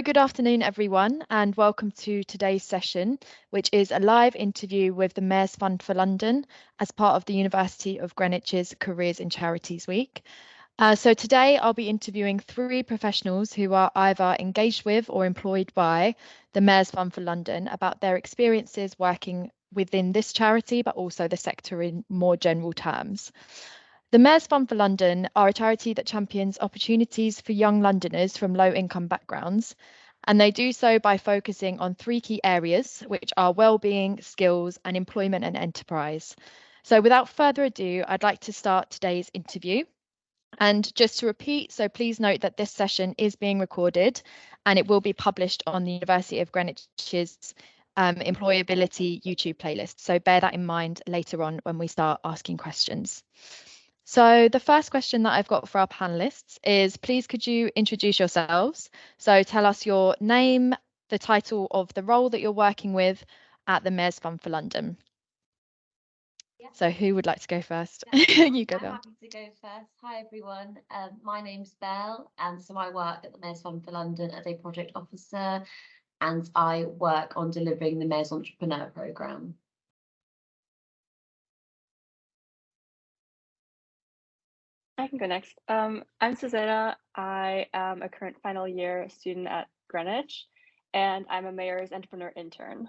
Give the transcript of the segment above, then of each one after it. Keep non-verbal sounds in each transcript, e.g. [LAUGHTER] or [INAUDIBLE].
So good afternoon, everyone, and welcome to today's session, which is a live interview with the Mayor's Fund for London as part of the University of Greenwich's Careers in Charities Week. Uh, so today I'll be interviewing three professionals who are either engaged with or employed by the Mayor's Fund for London about their experiences working within this charity, but also the sector in more general terms. The Mayor's Fund for London are a charity that champions opportunities for young Londoners from low income backgrounds. And they do so by focusing on three key areas, which are well-being, skills, and employment and enterprise. So without further ado, I'd like to start today's interview. And just to repeat, so please note that this session is being recorded and it will be published on the University of Greenwich's um, employability YouTube playlist. So bear that in mind later on when we start asking questions. So the first question that I've got for our panelists is please could you introduce yourselves? So tell us your name, the title of the role that you're working with at the Mayor's Fund for London. Yeah. So who would like to go first? Yeah, [LAUGHS] you go, I'm happy to go first. Hi everyone, um, my name's Belle and so I work at the Mayor's Fund for London as a project officer and I work on delivering the Mayor's Entrepreneur Programme. I can go next. Um, I'm Susanna. I am a current final year student at Greenwich, and I'm a mayor's entrepreneur intern.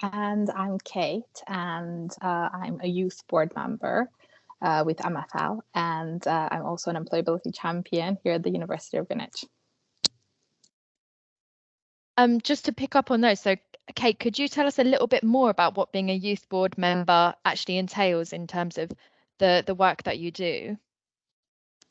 And I'm Kate, and uh, I'm a youth board member uh, with MFL, and uh, I'm also an employability champion here at the University of Greenwich. Um, just to pick up on those, so Kate, could you tell us a little bit more about what being a youth board member actually entails in terms of the, the work that you do?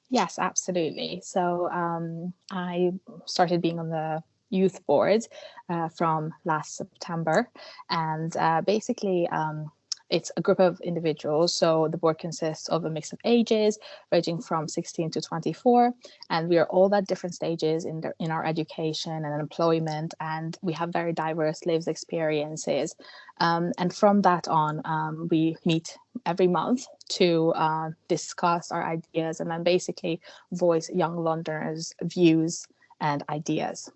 Yes, absolutely. So um, I started being on the youth board uh, from last September, and uh, basically um, it's a group of individuals. So the board consists of a mix of ages ranging from 16 to 24. And we are all at different stages in, the, in our education and employment. And we have very diverse lives experiences. Um, and from that on, um, we meet every month to uh, discuss our ideas and then basically voice young Londoners' views and ideas.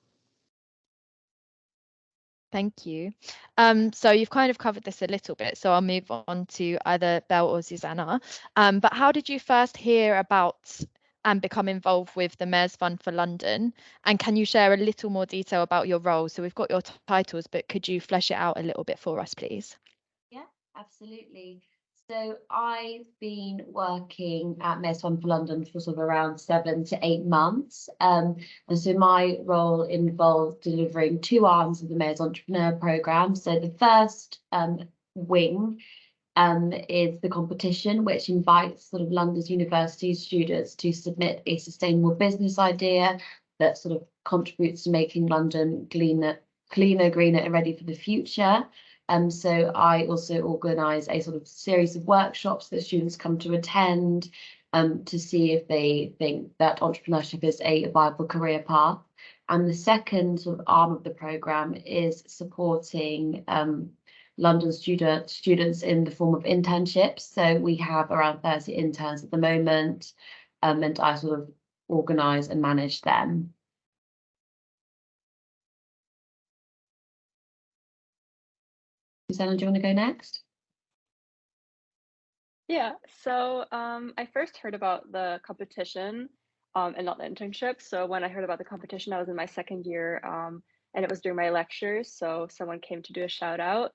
Thank you. Um, so you've kind of covered this a little bit, so I'll move on to either Belle or Susanna. Um, but how did you first hear about and become involved with the Mayor's Fund for London? And can you share a little more detail about your role? So we've got your titles, but could you flesh it out a little bit for us, please? Yeah, absolutely. So I've been working at Mayor's Fund for London for sort of around seven to eight months. Um, and so my role involved delivering two arms of the Mayor's Entrepreneur Programme. So the first um, wing um, is the competition, which invites sort of London's university students to submit a sustainable business idea that sort of contributes to making London cleaner, cleaner, greener and ready for the future. Um, so I also organise a sort of series of workshops that students come to attend um, to see if they think that entrepreneurship is a viable career path. And the second sort of arm of the programme is supporting um, London student, students in the form of internships. So we have around 30 interns at the moment, um, and I sort of organise and manage them. Susanna, do you want to go next? Yeah, so um, I first heard about the competition um, and not the internship. So when I heard about the competition, I was in my second year um, and it was during my lectures. So someone came to do a shout out.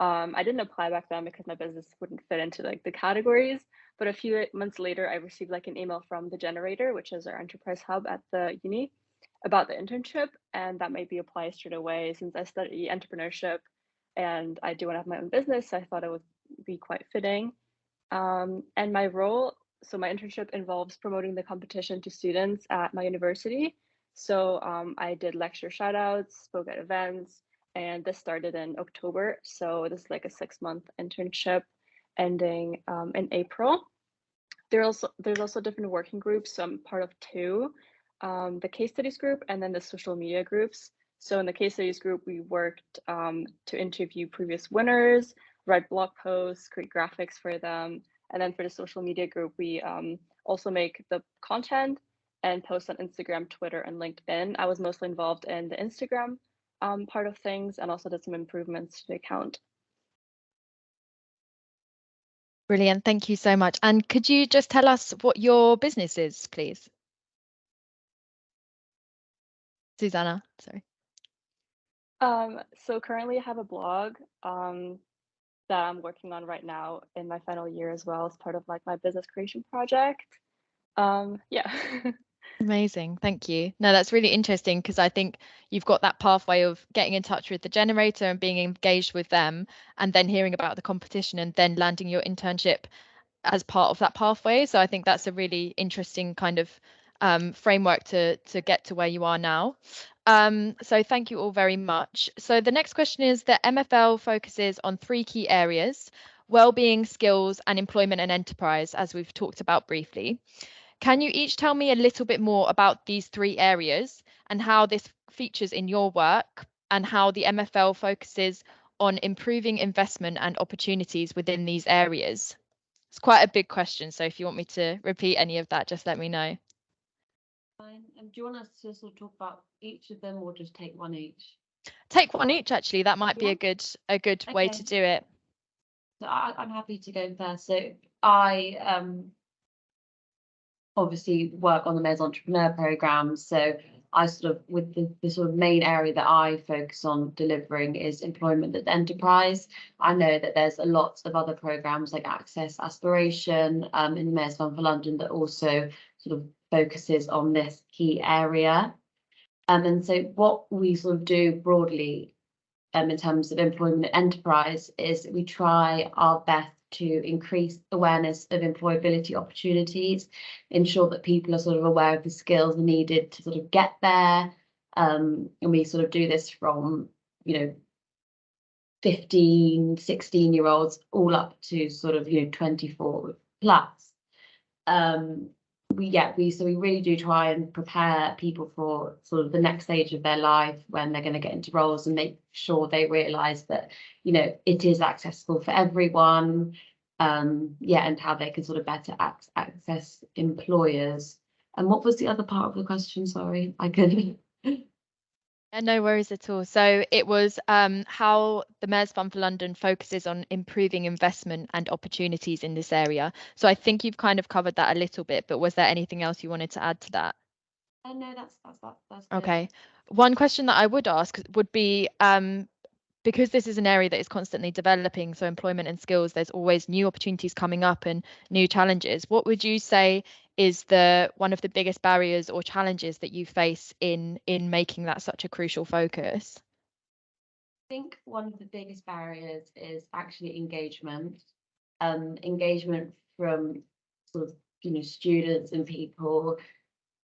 Um, I didn't apply back then because my business wouldn't fit into like the categories. But a few months later, I received like an email from the Generator, which is our enterprise hub at the uni, about the internship. And that made me apply straight away since I study entrepreneurship and I do want to have my own business. So I thought it would be quite fitting. Um, and my role, so my internship involves promoting the competition to students at my university. So um, I did lecture shoutouts, spoke at events, and this started in October. So this is like a six month internship ending um, in April. There also there's also different working groups. So I'm part of two, um, the case studies group and then the social media groups. So in the case studies group, we worked um, to interview previous winners, write blog posts, create graphics for them. And then for the social media group, we um, also make the content and post on Instagram, Twitter, and LinkedIn. I was mostly involved in the Instagram um, part of things and also did some improvements to the account. Brilliant. Thank you so much. And could you just tell us what your business is, please? Susanna, sorry. Um, so currently I have a blog um, that I'm working on right now in my final year as well as part of like my business creation project. Um, yeah. [LAUGHS] Amazing. Thank you. No, that's really interesting because I think you've got that pathway of getting in touch with the generator and being engaged with them and then hearing about the competition and then landing your internship as part of that pathway. So I think that's a really interesting kind of um, framework to to get to where you are now. Um, so thank you all very much. So the next question is that MFL focuses on three key areas, well-being, skills, and employment and enterprise, as we've talked about briefly. Can you each tell me a little bit more about these three areas and how this features in your work and how the MFL focuses on improving investment and opportunities within these areas? It's quite a big question, so if you want me to repeat any of that, just let me know. Fine. Um, do you want us to sort of talk about each of them or just take one each? Take one each, actually. That might be Yeah. a good a good way to do it. So I, I'm happy to go first. So I um obviously work on the Mayor's Entrepreneur Programme. So I sort of with the, the sort of main area that I focus on delivering is employment at the enterprise. I know that there's a lot of other programs like Access Aspiration um, in the Mayor's Fund for London that also sort of focuses on this key area. Um, and so what we sort of do broadly um, in terms of employment enterprise is we try our best to increase awareness of employability opportunities, ensure that people are sort of aware of the skills needed to sort of get there. Um, and we sort of do this from, you know, 15, 16 year olds all up to sort of, you know, 24 plus. Um, we yeah we so we really do try and prepare people for sort of the next stage of their life when they're going to get into roles and make sure they realize that you know it is accessible for everyone um yeah and how they can sort of better ac- access employers. And what was the other part of the question? Sorry i couldn't [LAUGHS] Yeah, no worries at all. So it was um, how the Mayor's Fund for London focuses on improving investment and opportunities in this area. So I think you've kind of covered that a little bit, but was there anything else you wanted to add to that? oh no that's that's that, that's. Okay. One question that I would ask would be um, because this is an area that is constantly developing, so employment and skills, there's always new opportunities coming up and new challenges. What would you say is the one of the biggest barriers or challenges that you face in in making that such a crucial focus? I think one of the biggest barriers is actually engagement. Um, engagement from sort of you know students and people.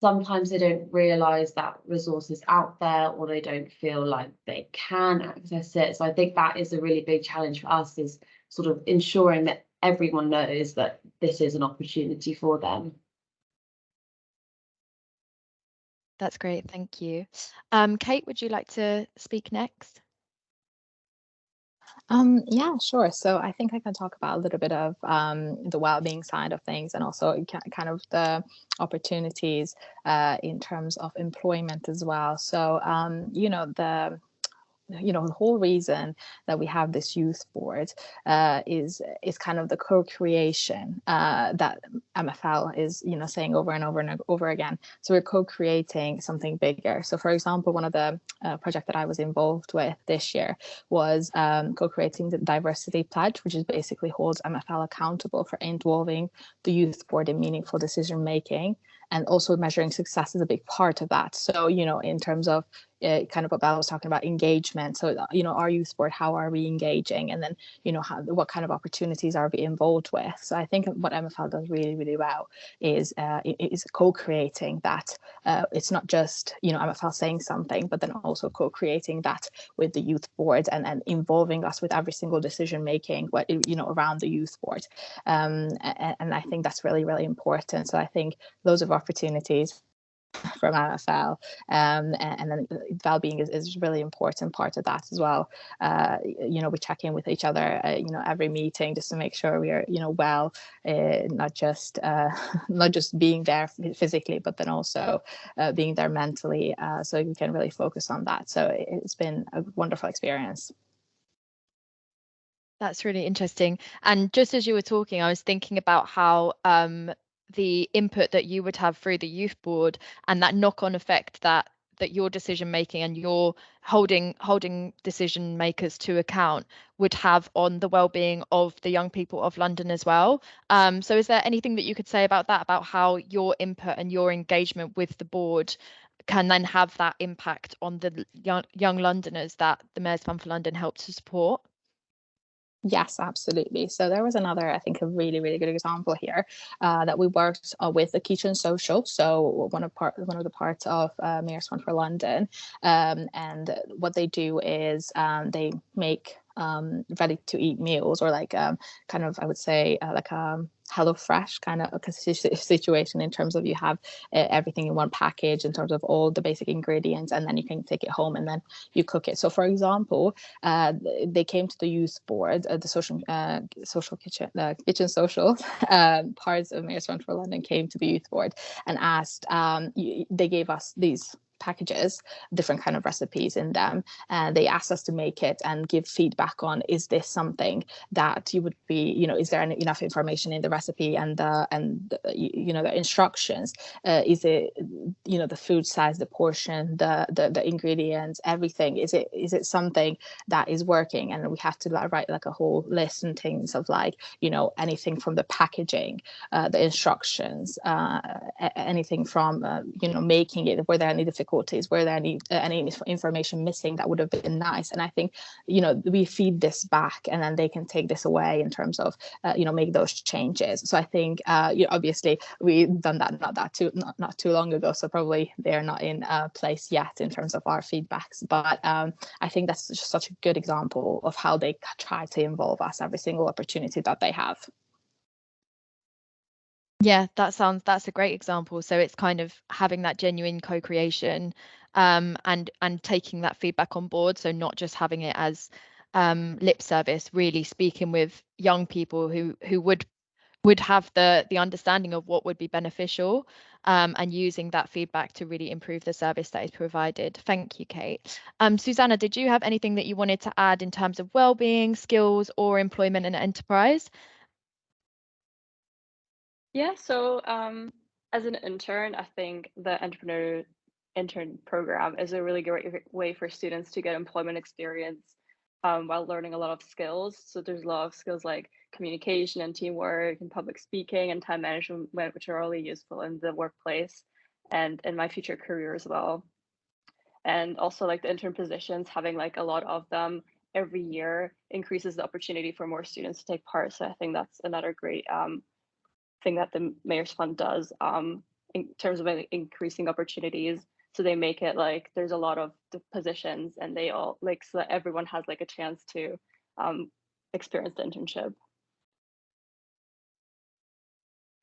Sometimes they don't realise that resource is out there, or they don't feel like they can access it. So I think that is a really big challenge for us is sort of ensuring that everyone knows that this is an opportunity for them. That's great, thank you. Um, Kate, would you like to speak next? Um, yeah, sure. So I think I can talk about a little bit of um, the well-being side of things and also kind of the opportunities uh, in terms of employment as well. So, um, you know, the you know the whole reason that we have this youth board uh, is is kind of the co-creation uh, that MFL is you know saying over and over and over again. So we're co-creating something bigger. So for example, one of the uh, project that I was involved with this year was um, co-creating the diversity pledge, which is basically holds MFL accountable for involving the youth board in meaningful decision making and also measuring success is a big part of that. So, you know, in terms of uh, kind of what Bella was talking about engagement. So, you know, our youth board, how are we engaging? And then, you know, how, what kind of opportunities are we involved with? So I think what MFL does really, really well is uh, is co-creating that. Uh, it's not just, you know, MFL saying something, but then also co-creating that with the youth board and, and involving us with every single decision making, what, you know, around the youth board. Um, and, and I think that's really, really important. So I think loads of opportunities from MFL, um, and, and, then well-being is, is really important part of that as well. Uh, you know, we check in with each other, uh, you know, every meeting just to make sure we are, you know, well, uh, not just uh, [LAUGHS] not just being there physically, but then also uh, being there mentally, uh, so we can really focus on that. So it's been a wonderful experience. That's really interesting. And just as you were talking, I was thinking about how um, the input that you would have through the youth board and that knock-on effect that that your decision making and your holding holding decision makers to account would have on the well-being of the young people of London as well. Um, so is there anything that you could say about that, about how your input and your engagement with the board can then have that impact on the young, young Londoners that the Mayor's Fund for London helps to support? Yes, absolutely. So there was another, I think, a really, really good example here uh, that we worked uh, with the Kitchen Social. So one of part, one of the parts of uh, Mayor's Fund for London, um, and what they do is um, they make um, ready to eat meals or like um, kind of I would say uh, like a um, HelloFresh kind of [LAUGHS] situation in terms of you have everything in one package in terms of all the basic ingredients and then you can take it home and then you cook it. So for example, uh, they came to the youth board, uh, the social uh, social kitchen uh, kitchen social [LAUGHS] um, parts of Mayor's Fund for London came to the youth board and asked. Um, they gave us these packages, different kind of recipes in them. And they asked us to make it and give feedback on, is this something that you would be, you know, is there any, enough information in the recipe and the, and the, you know, the instructions? Uh, is it, you know, the food size, the portion, the, the, the ingredients, everything? Is it, is it something that is working? And we have to like, write like a whole list and things of like, you know, anything from the packaging, uh, the instructions, uh, anything from, uh, you know, making it, were there any difficulties difficulties were there any uh, any information missing that would have been nice? And i think you know we feed this back and then they can take this away in terms of uh, you know make those changes. So i think uh, you know, obviously we've done that not that too not, not too long ago so probably they're not in place yet in terms of our feedbacks. But um, i think that's just such a good example of how they try to involve us every single opportunity that they have yeah, that sounds that's a great example. So it's kind of having that genuine co-creation um, and and taking that feedback on board. So not just having it as um, lip service, really speaking with young people who who would would have the the understanding of what would be beneficial um, and using that feedback to really improve the service that is provided. Thank you, Kate. Um, Susanna, did you have anything that you wanted to add in terms of well-being, skills, or employment and enterprise? Yeah, so um, as an intern, I think the entrepreneur intern program is a really great way for students to get employment experience um, while learning a lot of skills. So there's a lot of skills like communication and teamwork and public speaking and time management, which are really useful in the workplace and in my future career as well. And also like the intern positions, having like a lot of them every year increases the opportunity for more students to take part. So I think that's another great um, thing that the mayor's fund does um, in terms of increasing opportunities so they make it like there's a lot of positions and they all like so that everyone has like a chance to um, experience the internship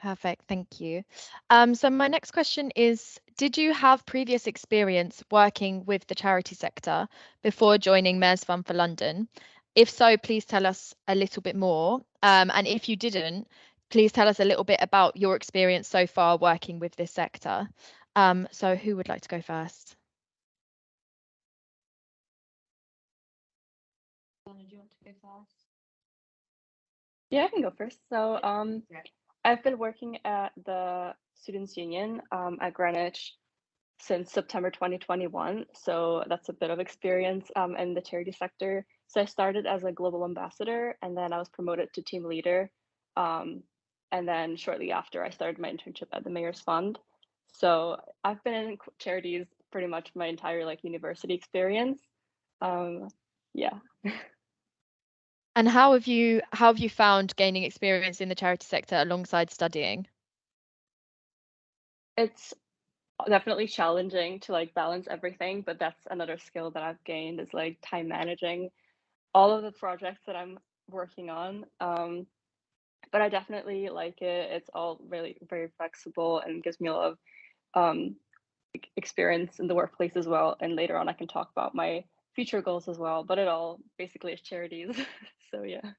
Perfect, thank you. Um, so my next question is, did you have previous experience working with the charity sector before joining Mayor's Fund for London? If so, please tell us a little bit more. Um, and if you didn't, please tell us a little bit about your experience so far working with this sector. Um, so who would like to go first? do you want to go first? Yeah, I can go first. So um, I've been working at the Students' Union um, at Greenwich since September 2021. So that's a bit of experience um, in the charity sector. So I started as a global ambassador and then I was promoted to team leader um, and then shortly after, I started my internship at the Mayor's Fund. So I've been in charities pretty much my entire like university experience. Um, yeah. [LAUGHS] and how have you how have you found gaining experience in the charity sector alongside studying? It's definitely challenging to like balance everything, but that's another skill that I've gained is like time managing all of the projects that I'm working on. Um, but I definitely like it. It's all really very flexible and gives me a lot of um, experience in the workplace as well. And later on, I can talk about my future goals as well. But it all basically is charities. [LAUGHS] so yeah.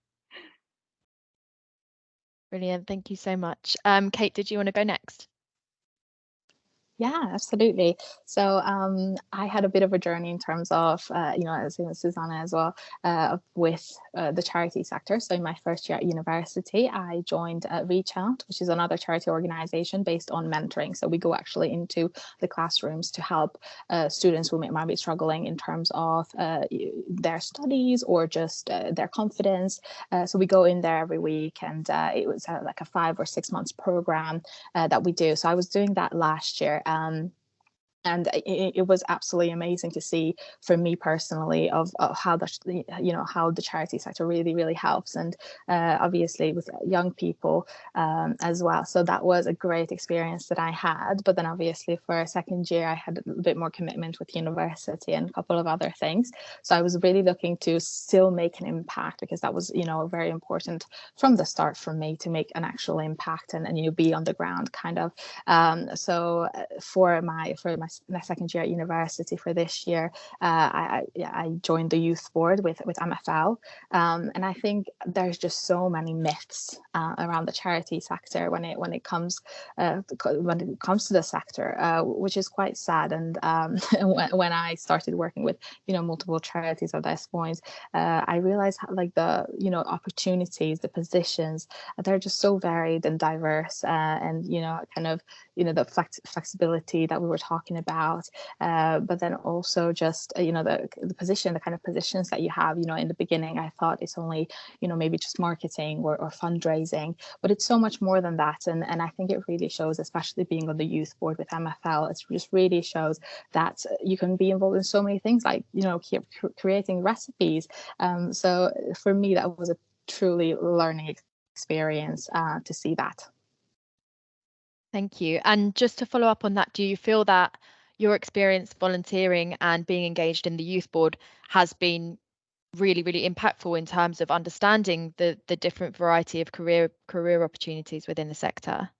Brilliant. Thank you so much. Um, Kate, did you want to go next? Yeah, absolutely. So um, I had a bit of a journey in terms of, uh, you know, as Susanna as well, uh, with uh, the charity sector. So in my first year at university, I joined uh, Reach Out, which is another charity organization based on mentoring. So we go actually into the classrooms to help uh, students who might be struggling in terms of uh, their studies or just their confidence. so we go in there every week and it was like a five or six months program that we do. So I was doing that last year um, and it, it, was absolutely amazing to see for me personally of, of, how the you know how the charity sector really really helps and uh, obviously with young people um, as well. So that was a great experience that I had. But then obviously for a second year I had a bit more commitment with university and a couple of other things. So I was really looking to still make an impact because that was you know very important from the start for me to make an actual impact and, and you know, be on the ground kind of. Um, so uh, for my for my my second year at university for this year, uh, I, I, joined the youth board with with MFL, um, and I think there's just so many myths uh, around the charity sector when it when it comes uh, when it comes to the sector, uh, which is quite sad. And um, [LAUGHS] when, when I started working with you know multiple charities at this point, uh, I realized how, like the you know opportunities, the positions, they're just so varied and diverse, uh, and you know kind of you know the flex flexibility that we were talking about uh, but then also just uh, you know the, the position the kind of positions that you have you know in the beginning i thought it's only you know maybe just marketing or, or fundraising but it's so much more than that. And and i think it really shows especially being on the youth board with mfl it just really shows that you can be involved in so many things like you know creating recipes. Um, so for me that was a truly learning experience uh, to see that Thank you. And just to follow up on that, do you feel that your experience volunteering and being engaged in the youth board has been really, really impactful in terms of understanding the the different variety of career career opportunities within the sector?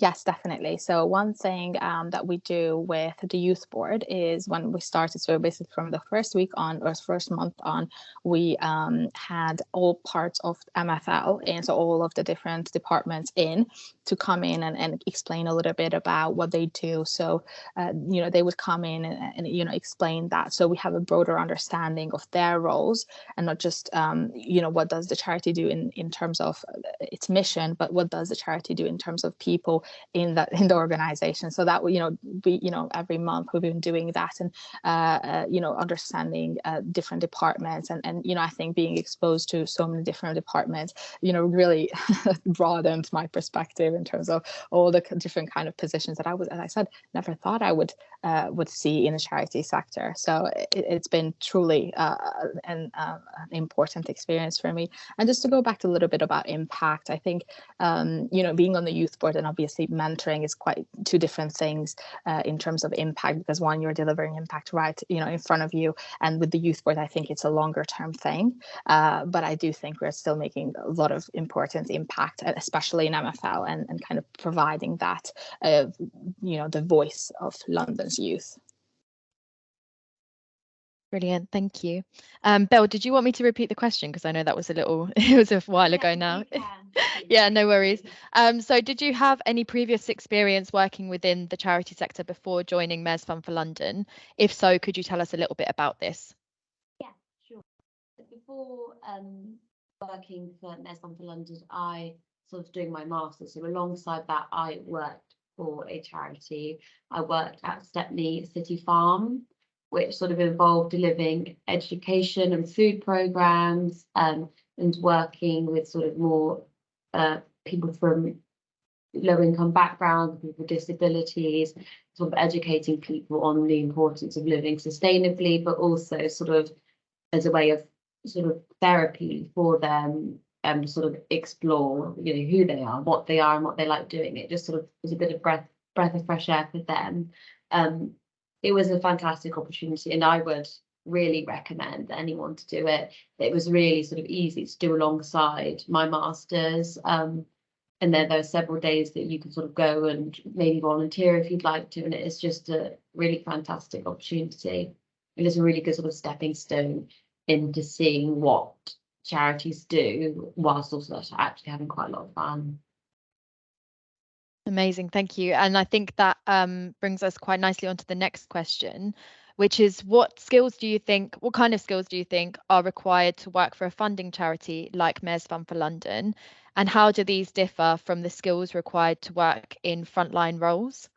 Yes, definitely. So one thing um, that we do with the youth board is when we started, so basically from the first week on or first month on, we um, had all parts of MFL and so all of the different departments in to come in and, and explain a little bit about what they do. So, uh, you know, they would come in and, and, you know, explain that. So we have a broader understanding of their roles and not just, um, you know, what does the charity do in, in terms of uh, its mission, but what does the charity do in terms of people in that in the organization so that you know we you know every month we've been doing that and uh, uh, you know understanding uh, different departments and and you know i think being exposed to so many different departments you know really [LAUGHS] broadened my perspective in terms of all the different kind of positions that i was as i said never thought i would uh, would see in the charity sector. So it, has been truly uh, an, uh, an important experience for me. And just to go back to a little bit about impact i think um, you know being on the youth board and obviously obviously mentoring is quite two different things uh, in terms of impact because one you're delivering impact right you know in front of you. And with the youth board i think it's a longer term thing. Uh, but i do think we're still making a lot of important impact especially in mfl and, and kind of providing that uh, you know the voice of london's youth Brilliant, thank you. Um, Belle, did you want me to repeat the question? Because I know that was a little, [LAUGHS] it was a while yeah, ago now. [LAUGHS] yeah, no worries. Um, so did you have any previous experience working within the charity sector before joining Mayor's Fund for London? If so, could you tell us a little bit about this? Yeah, sure. Before um, working for Mayor's Fund for London, I sort of doing my master's. So alongside that, I worked for a charity. I worked at Stepney City Farm which sort of involved delivering education and food programs um, and working with sort of more uh, people from low income backgrounds, people with disabilities, sort of educating people on the importance of living sustainably, but also sort of as a way of sort of therapy for them um, sort of explore, you know, who they are, what they are and what they like doing. It just sort of was a bit of breath breath of fresh air for them. Um, it was a fantastic opportunity and I would really recommend anyone to do it. It was really sort of easy to do alongside my masters. Um, and then there are several days that you can sort of go and maybe volunteer if you'd like to, and it is just a really fantastic opportunity. It is a really good sort of stepping stone into seeing what charities do, whilst also actually having quite a lot of fun. Amazing, thank you. And I think that um, brings us quite nicely onto the next question, which is what skills do you think, what kind of skills do you think are required to work for a funding charity like Mayor's Fund for London? And how do these differ from the skills required to work in frontline roles?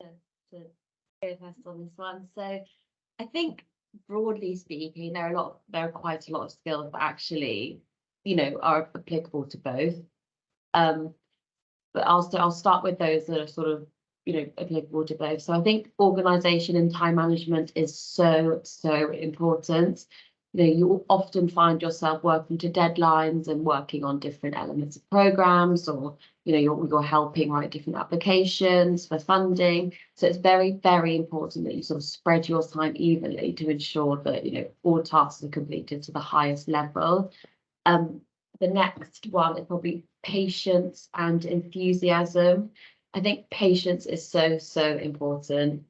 To go first on this one. So I think broadly speaking, there are a lot, there are quite a lot of skills that actually, you know, are applicable to both. Um, but I'll, I'll start with those that are sort of you know, applicable to both. So I think organisation and time management is so, so important. You know, you often find yourself working to deadlines and working on different elements of programs or, you know, you're, you're helping write different applications for funding. So it's very, very important that you sort of spread your time evenly to ensure that, you know, all tasks are completed to the highest level. Um, the next one is probably patience and enthusiasm. I think patience is so, so important.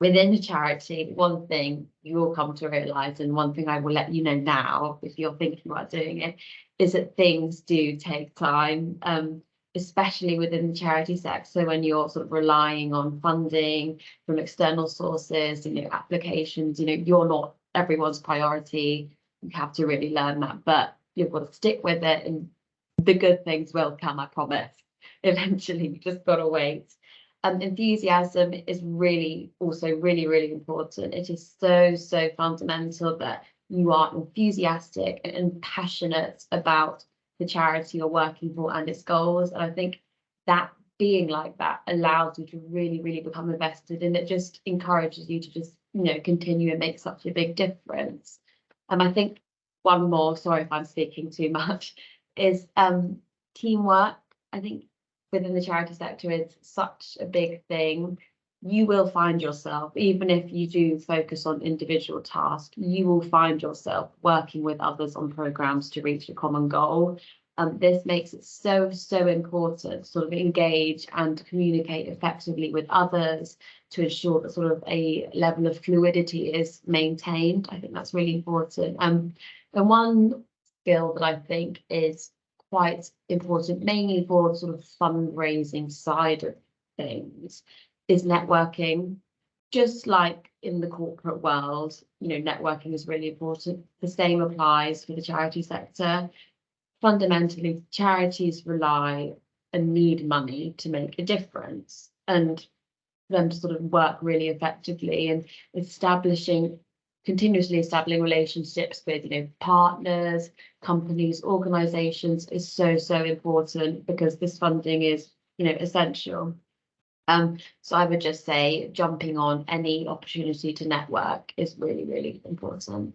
Within a charity, one thing you will come to realize, and one thing I will let you know now, if you're thinking about doing it, is that things do take time, um, especially within the charity sector. So when you're sort of relying on funding from external sources, you know, applications, you know, you're not everyone's priority. You have to really learn that, but you've got to stick with it and the good things will come, I promise [LAUGHS] eventually. You just got to wait. Um, enthusiasm is really also really, really important. It is so, so fundamental that you are enthusiastic and passionate about the charity you're working for and its goals. And I think that being like that allows you to really, really become invested and it just encourages you to just, you know, continue and make such a big difference. And I think one more, sorry if I'm speaking too much, is um, teamwork. I think within the charity sector is such a big thing. You will find yourself, even if you do focus on individual tasks, you will find yourself working with others on programs to reach a common goal. Um, this makes it so, so important to sort of engage and communicate effectively with others to ensure that sort of a level of fluidity is maintained. I think that's really important. Um, and one skill that I think is quite important, mainly for sort of fundraising side of things, is networking. Just like in the corporate world, you know, networking is really important. The same applies for the charity sector. Fundamentally, charities rely and need money to make a difference and them to sort of work really effectively and establishing continuously establishing relationships with you know partners companies organizations is so so important because this funding is you know essential. Um so i would just say jumping on any opportunity to network is really really important.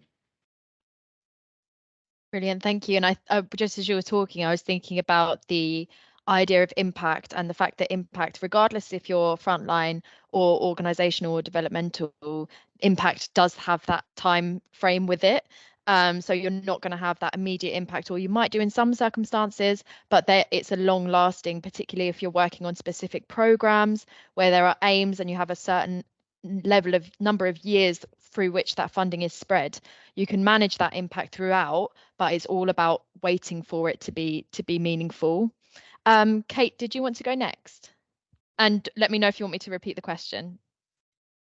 Brilliant thank you. And i uh, just as you were talking i was thinking about the idea of impact and the fact that impact, regardless if you're frontline or organizational or developmental, impact does have that time frame with it. Um, so you're not going to have that immediate impact, or you might do in some circumstances, but there, it's a long lasting, particularly if you're working on specific programs where there are aims and you have a certain level of number of years through which that funding is spread. You can manage that impact throughout, but it's all about waiting for it to be to be meaningful. Um, Kate, did you want to go next? And let me know if you want me to repeat the question.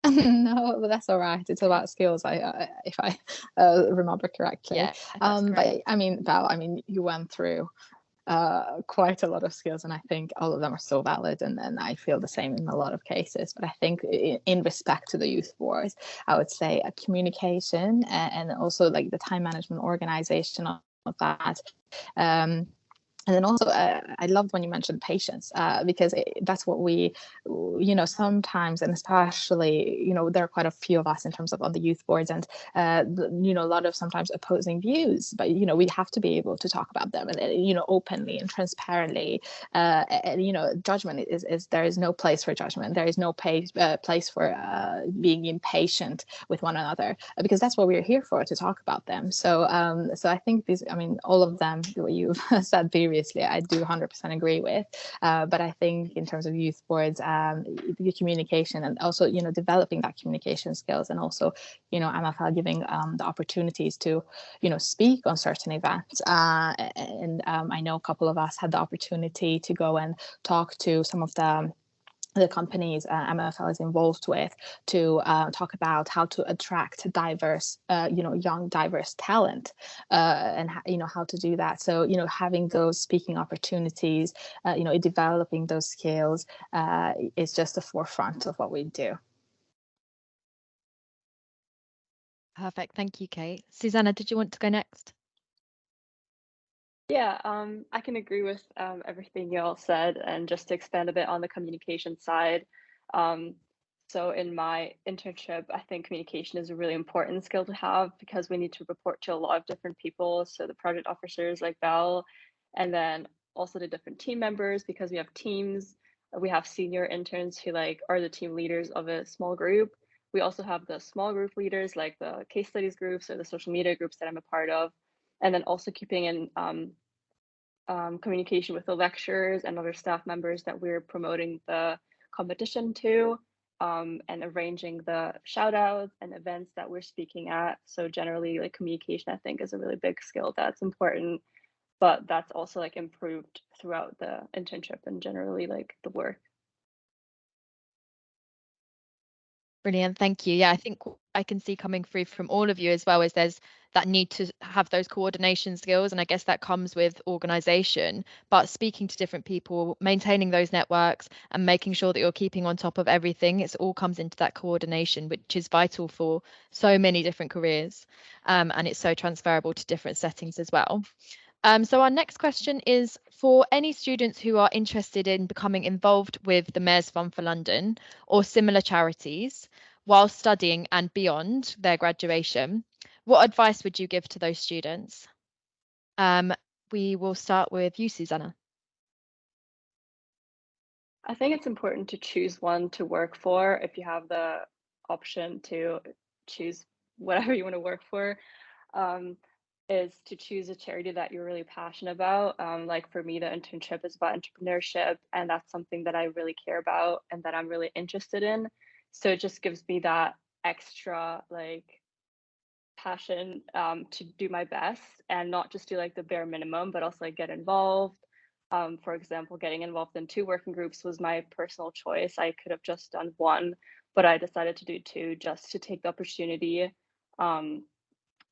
[LAUGHS] no, but that's all right. It's about skills. I, uh, if I uh, remember correctly. Yeah. Um, but I mean, Val, I mean, you went through uh, quite a lot of skills, and I think all of them are so valid. And then I feel the same in a lot of cases. But I think in, in respect to the youth wars, I would say a communication and, and also like the time management organization of that. Um, and then also uh, i loved when you mentioned patience uh, because it, that's what we you know sometimes and especially you know there are quite a few of us in terms of on the youth boards and uh, you know a lot of sometimes opposing views but you know we have to be able to talk about them and you know openly and transparently uh, and you know judgment is, is there is no place for judgment. There is no place uh, place for uh, being impatient with one another because that's what we're here for to talk about them. So um so i think these i mean all of them what you've [LAUGHS] said previously previously, I do 100% agree with. Uh, but I think in terms of youth boards, um, the communication and also, you know, developing that communication skills and also, you know, MFL giving um, the opportunities to, you know, speak on certain events. Uh, and um, I know a couple of us had the opportunity to go and talk to some of the the companies uh, MFL is involved with to uh, talk about how to attract diverse, uh, you know, young diverse talent, uh, and you know how to do that. So you know, having those speaking opportunities, uh, you know, developing those skills uh, is just the forefront of what we do. Perfect. Thank you, Kate. Susanna, did you want to go next? Yeah, um, I can agree with um, everything you all said. And just to expand a bit on the communication side, um, so in my internship, I think communication is a really important skill to have because we need to report to a lot of different people. So the project officers like Belle, and then also the different team members because we have teams. We have senior interns who like are the team leaders of a small group. We also have the small group leaders like the case studies groups or the social media groups that I'm a part of and then also keeping in um, um, communication with the lecturers and other staff members that we're promoting the competition to um, and arranging the shout outs and events that we're speaking at. So generally like communication, I think is a really big skill that's important, but that's also like improved throughout the internship and generally like the work. Brilliant, thank you. Yeah, I think I can see coming through from all of you as well is there's that need to have those coordination skills, and I guess that comes with organisation. But speaking to different people, maintaining those networks, and making sure that you're keeping on top of everything, it all comes into that coordination, which is vital for so many different careers, um, and it's so transferable to different settings as well. Um, so our next question is for any students who are interested in becoming involved with the Mayor's Fund for London or similar charities while studying and beyond their graduation, what advice would you give to those students? Um, we will start with you, Susanna. I think it's important to choose one to work for if you have the option to choose whatever you want to work for. Um, is to choose a charity that you're really passionate about. Um, like for me, the internship is about entrepreneurship, and that's something that I really care about and that I'm really interested in. So it just gives me that extra like passion um, to do my best and not just do like the bare minimum, but also like get involved. Um, for example, getting involved in two working groups was my personal choice. I could have just done one, but I decided to do two just to take the opportunity um,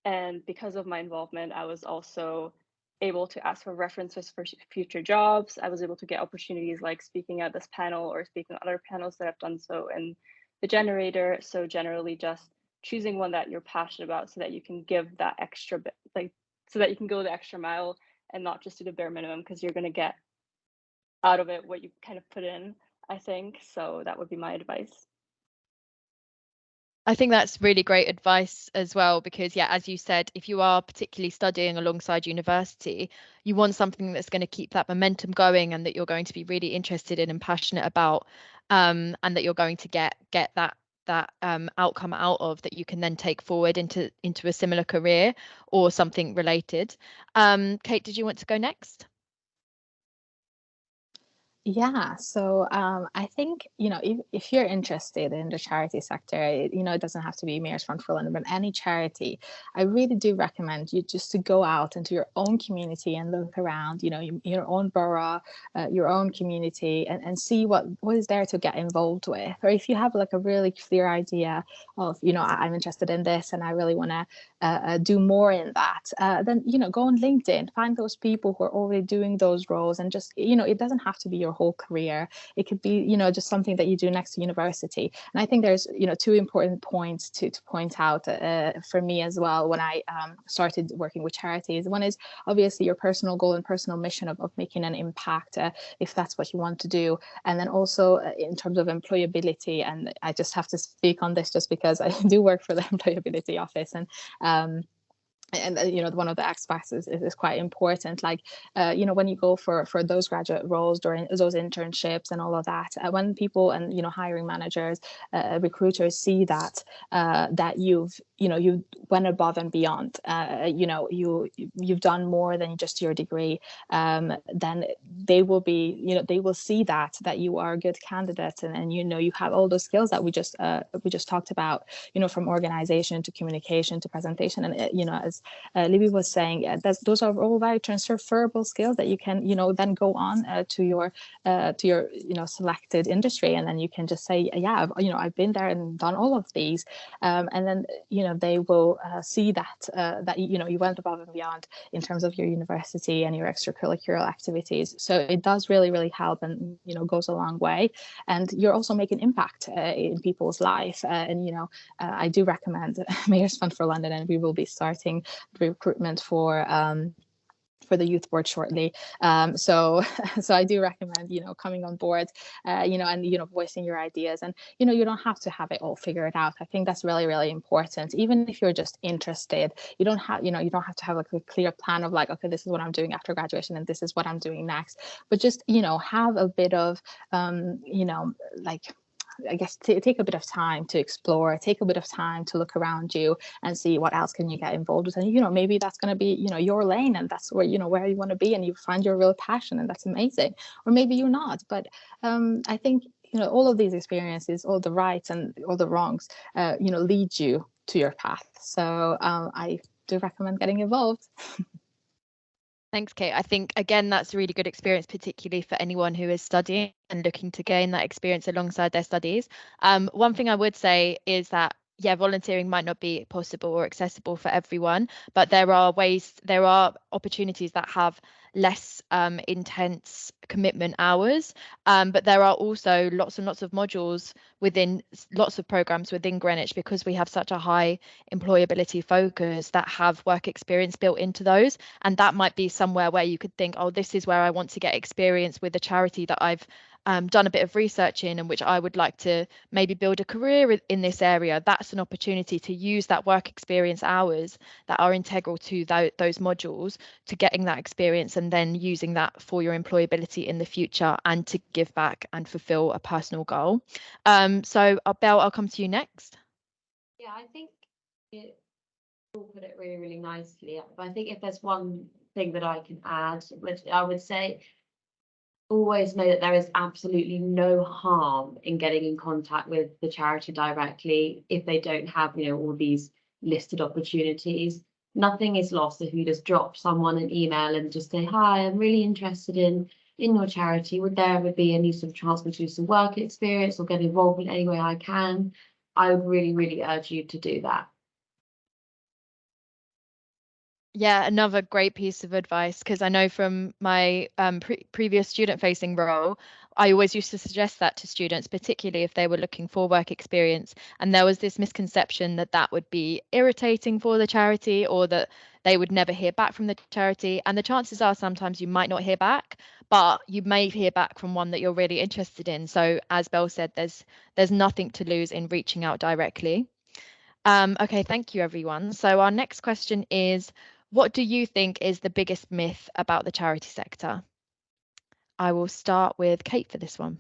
and because of my involvement, I was also able to ask for references for future jobs. I was able to get opportunities like speaking at this panel or speaking at other panels that I've done so in the generator. So generally just choosing one that you're passionate about so that you can give that extra bit, like so that you can go the extra mile and not just do the bare minimum because you're going to get out of it what you kind of put in, I think. So that would be my advice. I think that's really great advice as well, because, yeah, as you said, if you are particularly studying alongside university, you want something that's going to keep that momentum going and that you're going to be really interested in and passionate about, um, and that you're going to get get that that um, outcome out of that you can then take forward into into a similar career or something related. Um, Kate, did you want to go next? Yeah, so um, I think, you know, if, if you're interested in the charity sector, it, you know, it doesn't have to be Mayor's Fund for London, but any charity, I really do recommend you just to go out into your own community and look around, you know, your, your own borough, uh, your own community, and, and see what, what is there to get involved with. Or if you have like a really clear idea of, you know, I, am interested in this and I really want to uh, uh, do more in that, uh, then, you know, go on LinkedIn, find those people who are already doing those roles and just, you know, it doesn't have to be your whole career. It could be, you know, just something that you do next to university. And I think there's, you know, two important points to, to point out uh, for me as well when I um, started working with charities. One is obviously your personal goal and personal mission of, of making an impact, uh, if that's what you want to do. And then also uh, in terms of employability, and I just have to speak on this just because I [LAUGHS] do work for the [LAUGHS] employability office and um, and uh, you know one of the aspects is, is, quite important like uh, you know when you go for for those graduate roles during those internships and all of that uh, when people and you know hiring managers uh, recruiters see that uh, that you've you know you went above and beyond uh, you know you you've done more than just your degree um, then they will be you know they will see that that you are a good candidate and, and you know you have all those skills that we just we just talked about you know from organization to communication to presentation and you know as uh, Libby was saying, uh, those are all very transferable skills that you can, you know, then go on uh, to your uh, to your, you know, selected industry, and then you can just say, yeah, I've, you know, I've been there and done all of these, um, and then you know they will uh, see that uh, that you know you went above and beyond in terms of your university and your extracurricular activities. So it does really really help, and you know goes a long way, and you're also making impact in people's life, and you know I do recommend [LAUGHS] Mayor's Fund for London, and we will be starting recruitment for um, for the youth board shortly. Um, so, [LAUGHS] so I do recommend, you know, coming on board, uh, you know, and, you know, voicing your ideas and, you know, you don't have to have it all figured out. I think that's really, really important. Even if you're just interested, you don't have, you know, you don't have to have like a clear plan of like, okay, this is what I'm doing after graduation and this is what I'm doing next, but just, you know, have a bit of, um, you know, like, I guess take a bit of time to explore, take a bit of time to look around you and see what else can you get involved with. And you know, maybe that's going to be you know your lane, and that's where you know where you want to be, and you find your real passion, and that's amazing. Or maybe you're not. But um, I think you know all of these experiences, all the rights and all the wrongs, uh, you know, lead you to your path. So um, I do recommend getting involved. [LAUGHS] Thanks, Kate. I think, again, that's a really good experience, particularly for anyone who is studying and looking to gain that experience alongside their studies. Um, one thing I would say is that yeah, volunteering might not be possible or accessible for everyone, but there are ways, there are opportunities that have less um, intense commitment hours. Um, but there are also lots and lots of modules within lots of programs within Greenwich because we have such a high employability focus that have work experience built into those. And that might be somewhere where you could think, oh, this is where I want to get experience with a charity that I've um, done a bit of research in and which I would like to maybe build a career in this area, that's an opportunity to use that work experience hours that are integral to th those modules to getting that experience and then using that for your employability in the future and to give back and fulfill a personal goal. Um, so, uh, Belle, I'll come to you next. Yeah, I think all put it really, really nicely. I think if there's one thing that I can add, which I would say always know that there is absolutely no harm in getting in contact with the charity directly if they don't have, you know, all these listed opportunities. Nothing is lost if you just drop someone an email and just say, hi, I'm really interested in in your charity. Would there ever be any sort of chance to do some work experience or get involved in any way I can? I would really, really urge you to do that. Yeah, another great piece of advice because I know from my um, pre previous student facing role, I always used to suggest that to students, particularly if they were looking for work experience. And there was this misconception that that would be irritating for the charity or that they would never hear back from the charity. And the chances are sometimes you might not hear back, but you may hear back from one that you're really interested in. So as Belle said, there's there's nothing to lose in reaching out directly. Um, okay, thank you everyone. So our next question is, what do you think is the biggest myth about the charity sector? I will start with Kate for this one.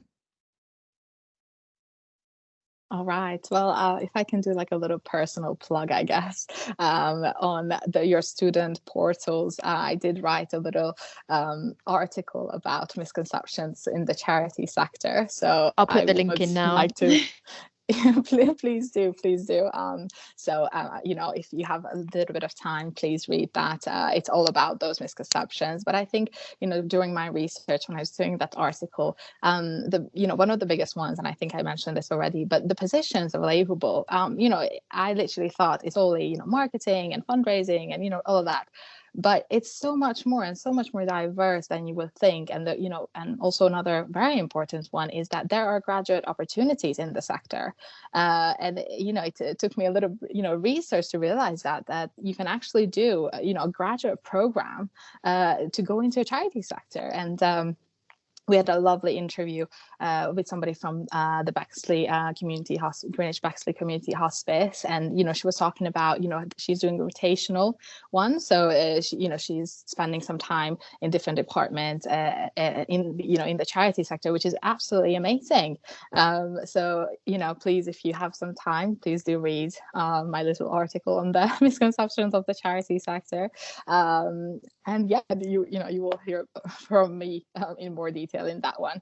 All right. Well, uh, if I can do like a little personal plug, I guess, [LAUGHS] um, on the, your student portals, uh, I did write a little um, article about misconceptions in the charity sector. So I'll put I the link in now. Like to, [LAUGHS] [LAUGHS] please do please do. Um so uh, you know if you have a little bit of time please read that. Uh, it's all about those misconceptions. But i think you know during my research when i was doing that article um the you know one of the biggest ones and i think i mentioned this already but the positions available. Um you know i literally thought it's only you know marketing and fundraising and you know all of that but it's so much more and so much more diverse than you would think. And the, you know, and also another very important one is that there are graduate opportunities in the sector. Uh, and you know, it, it, took me a little, you know, research to realize that that you can actually do, you know, a graduate program uh, to go into a charity sector. And um, we had a lovely interview uh, with somebody from uh, the Bexley uh, Community Greenwich Bexley Community Hospice, and you know she was talking about you know she's doing a rotational one, so uh, she, you know she's spending some time in different departments uh, uh, in you know in the charity sector, which is absolutely amazing. Um, so you know please if you have some time, please do read my little article on the [LAUGHS] misconceptions of the charity sector, um, and yeah, you you know you will hear [LAUGHS] from me um, in more detail detail in that one.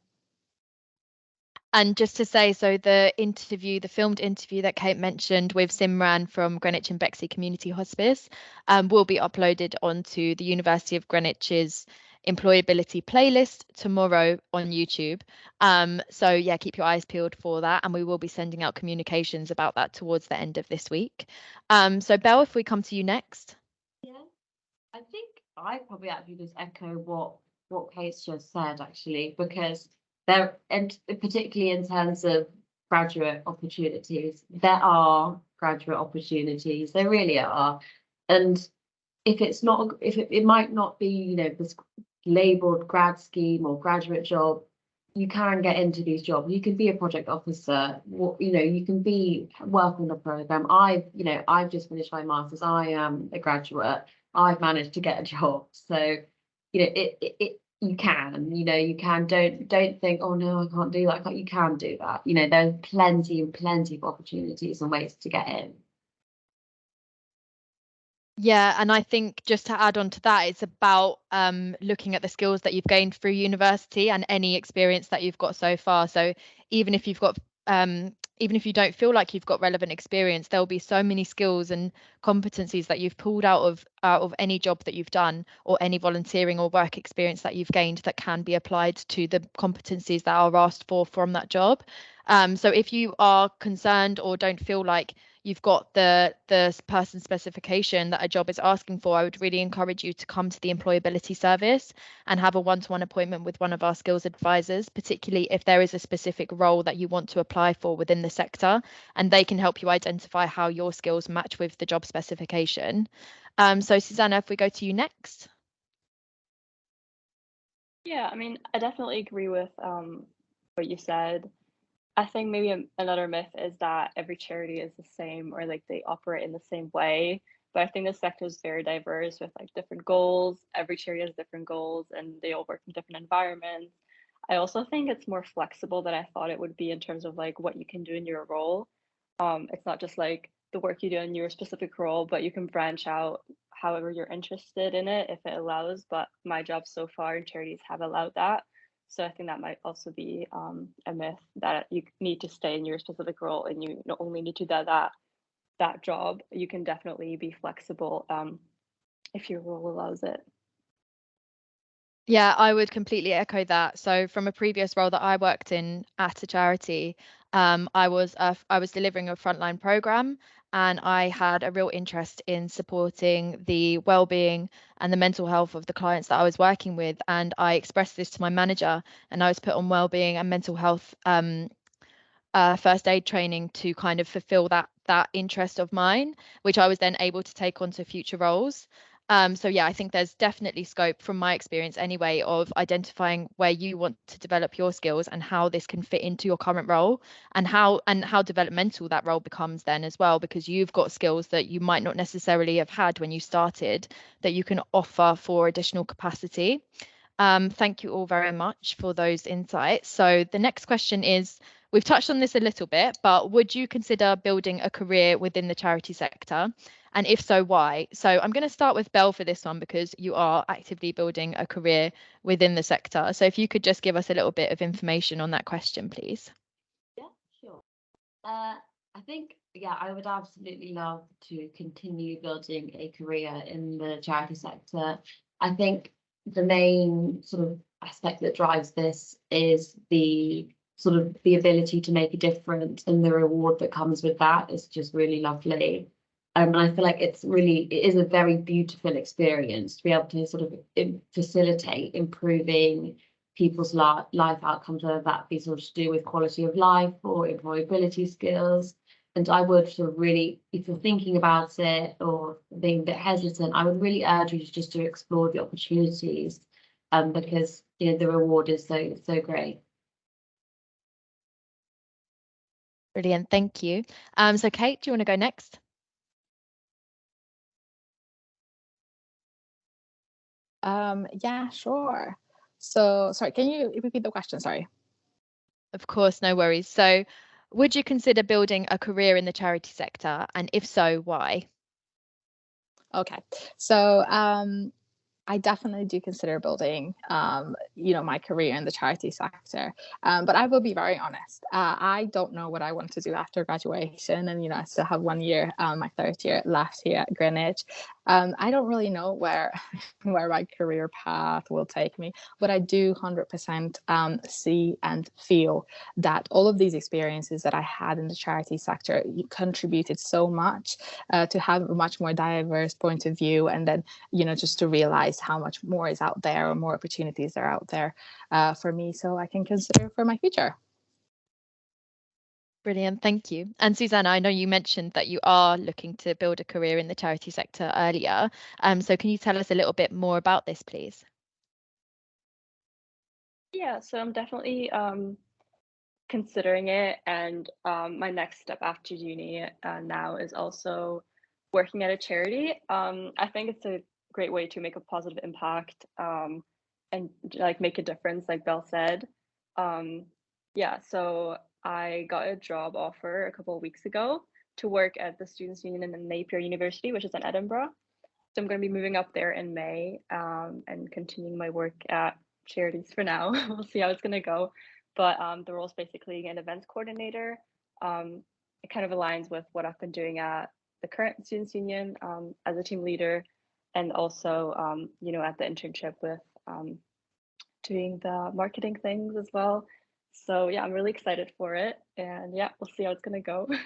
And just to say, so the interview, the filmed interview that Kate mentioned with Simran from Greenwich and Bexley Community Hospice um, will be uploaded onto the University of Greenwich's employability playlist tomorrow on YouTube. Um, so yeah, keep your eyes peeled for that. And we will be sending out communications about that towards the end of this week. Um, so Belle, if we come to you next. Yeah, I think I probably actually just echo what what Kate's just said actually, because there, and particularly in terms of graduate opportunities, there are graduate opportunities. There really are, and if it's not, if it, it might not be, you know, this labeled grad scheme or graduate job, you can get into these jobs. You can be a project officer. You know, you can be work on a program. I've, you know, I've just finished my masters. I am a graduate. I've managed to get a job. So, you know, it, it, it you can you know you can. Don't don't think oh no i can't do that. You can do that. You know there's plenty and plenty of opportunities and ways to get in. Yeah and i think just to add on to that it's about um, looking at the skills that you've gained through university and any experience that you've got so far. So even if you've got um, even if you don't feel like you've got relevant experience there'll be so many skills and competencies that you've pulled out of out of any job that you've done or any volunteering or work experience that you've gained that can be applied to the competencies that are asked for from that job. Um, so if you are concerned or don't feel like you've got the the person specification that a job is asking for, I would really encourage you to come to the employability service and have a one-to-one appointment with one of our skills advisors, particularly if there is a specific role that you want to apply for within the sector, and they can help you identify how your skills match with the job specification. Um, so Susanna, if we go to you next. Yeah, I mean, I definitely agree with um, what you said. I think maybe another myth is that every charity is the same or like they operate in the same way. But I think the sector is very diverse with like different goals. Every charity has different goals and they all work in different environments. I also think it's more flexible than I thought it would be in terms of like what you can do in your role. Um, it's not just like the work you do in your specific role, but you can branch out however you're interested in it if it allows. But my job so far in charities have allowed that. So I think that might also be um, a myth that you need to stay in your specific role and you not only need to do that that job. You can definitely be flexible um, if your role allows it. Yeah, I would completely echo that. So from a previous role that I worked in at a charity, um, I was uh, I was delivering a frontline program and I had a real interest in supporting the well-being and the mental health of the clients that I was working with. And I expressed this to my manager, and I was put on well-being and mental health um, uh, first aid training to kind of fulfill that that interest of mine, which I was then able to take on to future roles. Um, so yeah, I think there's definitely scope from my experience anyway of identifying where you want to develop your skills and how this can fit into your current role and how and how developmental that role becomes then as well because you've got skills that you might not necessarily have had when you started that you can offer for additional capacity. Um, thank you all very much for those insights. So the next question is, we've touched on this a little bit, but would you consider building a career within the charity sector? And if so, why? So I'm going to start with Belle for this one because you are actively building a career within the sector. So if you could just give us a little bit of information on that question, please. Yeah, sure. Uh, I think, yeah, I would absolutely love to continue building a career in the charity sector. I think the main sort of aspect that drives this is the sort of the ability to make a difference and the reward that comes with that is just really lovely. Um, and I feel like it's really, it is a very beautiful experience to be able to sort of facilitate improving people's li- life outcomes, whether that be sort of to do with quality of life or employability skills. And I would sort of really, if you're thinking about it or being a bit hesitant, I would really urge you just to explore the opportunities um, because you know the reward is so so great. Brilliant, thank you. Um, so Kate, do you want to go next? Um, yeah, sure. So, sorry, can you repeat the question? Sorry. Of course, no worries. So, would you consider building a career in the charity sector? And if so, why? Okay, so um, I definitely do consider building, um, you know, my career in the charity sector. Um, but I will be very honest. Uh, I don't know what I want to do after graduation, and you know, I still have one year, um, my third year left here at Greenwich. Um, I don't really know where [LAUGHS] where my career path will take me, but I do 100% um, see and feel that all of these experiences that I had in the charity sector contributed so much uh, to have a much more diverse point of view, and then you know, just to realize how much more is out there or more opportunities are out there uh, for me so I can consider for my future. Brilliant, thank you. And Susanna, I know you mentioned that you are looking to build a career in the charity sector earlier. Um, so can you tell us a little bit more about this, please? Yeah, so I'm definitely um, considering it. And um, my next step after uni uh, now is also working at a charity. Um, I think it's a great way to make a positive impact um, and like make a difference, like Belle said. Um, yeah, so I got a job offer a couple of weeks ago to work at the Students' Union in Napier University, which is in Edinburgh. So I'm going to be moving up there in May um, and continuing my work at charities for now. [LAUGHS] we'll see how it's going to go. But um, the role is basically an events coordinator. Um, it kind of aligns with what I've been doing at the current Students' Union um, as a team leader and also um, you know at the internship with um, doing the marketing things as well so yeah i'm really excited for it and yeah we'll see how it's going to go. [LAUGHS]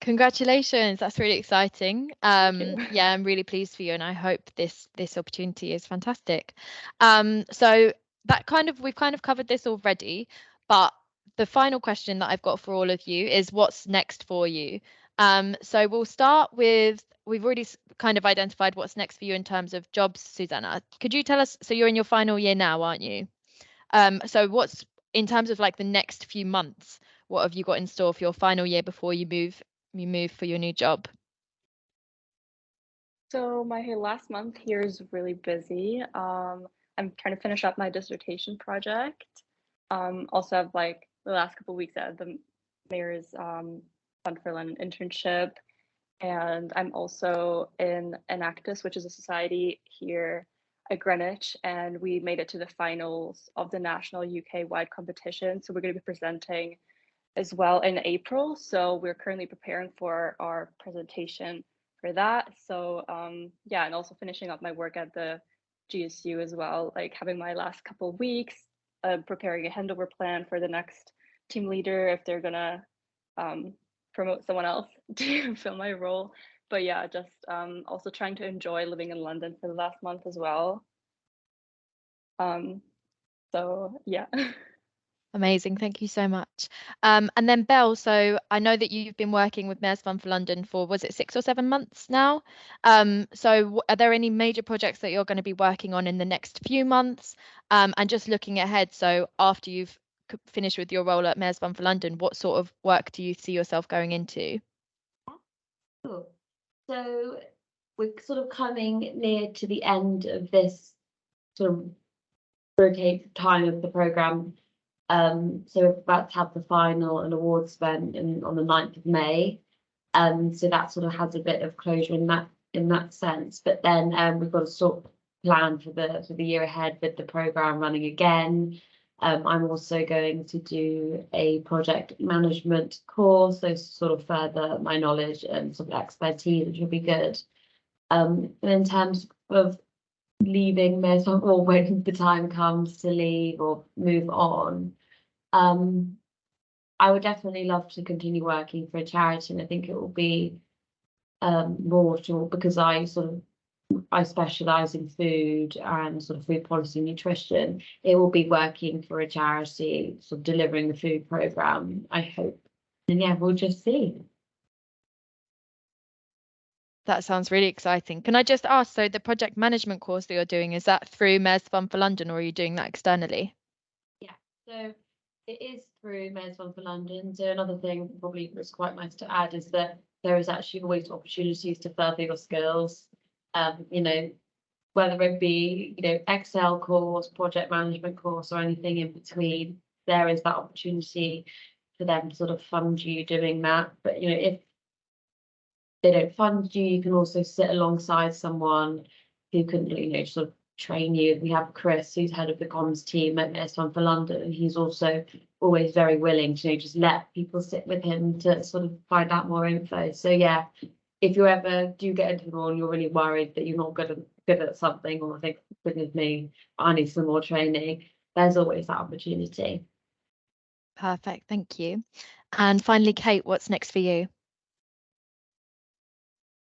Congratulations that's really exciting. Um yeah i'm really pleased for you and i hope this this opportunity is fantastic. Um so that kind of we've kind of covered this already but the final question that i've got for all of you is what's next for you um, so we'll start with, we've already kind of identified what's next for you in terms of jobs, Susanna. Could you tell us, so you're in your final year now, aren't you? Um, so what's, in terms of like the next few months, what have you got in store for your final year before you move, you move for your new job? So my last month here is really busy. Um, I'm trying to finish up my dissertation project. Um, also have like the last couple weeks at the mayor's um, Fund for internship. And I'm also in Enactus, which is a society here at Greenwich, and we made it to the finals of the national UK wide competition. So we're going to be presenting as well in April. So we're currently preparing for our presentation for that. So um, yeah, and also finishing up my work at the GSU as well, like having my last couple of weeks, uh, preparing a handover plan for the next team leader if they're gonna um, promote someone else [LAUGHS] to fill my role. But yeah, just um, also trying to enjoy living in London for the last month as well. Um, so yeah. [LAUGHS] Amazing, thank you so much. Um, and then Belle, so I know that you've been working with Mayor's Fund for London for was it six or seven months now? Um, so are there any major projects that you're going to be working on in the next few months? Um, and just looking ahead, so after you've finish with your role at Mayor's Fund for London, what sort of work do you see yourself going into? So we're sort of coming near to the end of this sort of rotate time of the programme. Um, so we're about to have the final and awards event in, on the 9th of May. Um, so that sort of has a bit of closure in that in that sense. But then um, we've got a sort of plan for the for the year ahead with the programme running again. Um, I'm also going to do a project management course, so sort of further my knowledge and sort of expertise, which will be good. Um, and in terms of leaving or [LAUGHS] when the time comes to leave or move on, um, I would definitely love to continue working for a charity, and I think it will be um, more to because I sort of I specialise in food and sort of food policy nutrition. It will be working for a charity, sort of delivering the food program. I hope, and yeah, we'll just see. That sounds really exciting. Can I just ask, so the project management course that you're doing, is that through Mayor's Fund for London or are you doing that externally? Yeah, so it is through Mayor's Fund for London. So another thing probably was quite nice to add is that there is actually always opportunities to further your skills. Um, you know, whether it be, you know, Excel course, project management course, or anything in between, there is that opportunity for them to sort of fund you doing that. But you know, if they don't fund you, you can also sit alongside someone who can, you know, sort of train you. We have Chris, who's head of the comms team at S1 for London, and he's also always very willing to you know, just let people sit with him to sort of find out more info. So yeah, if you ever do get into the and you're really worried that you're not good at good at something, or think, goodness me, I need some more training, there's always that opportunity. Perfect, thank you. And finally, Kate, what's next for you?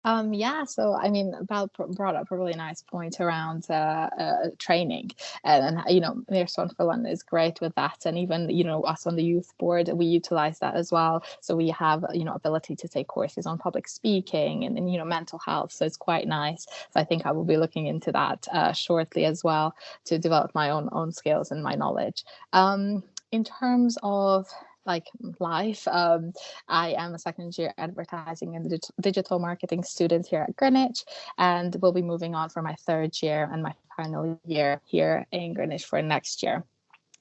Um, yeah, so I mean, Val brought up a really nice point around uh, uh, training, and, and you know, Fund for London is great with that, and even you know, us on the youth board, we utilize that as well. So we have you know, ability to take courses on public speaking and, and you know, mental health. So it's quite nice. So I think I will be looking into that uh, shortly as well to develop my own own skills and my knowledge. Um, in terms of like life. Um, I am a second year advertising and digital marketing student here at Greenwich and will be moving on for my third year and my final year here in Greenwich for next year.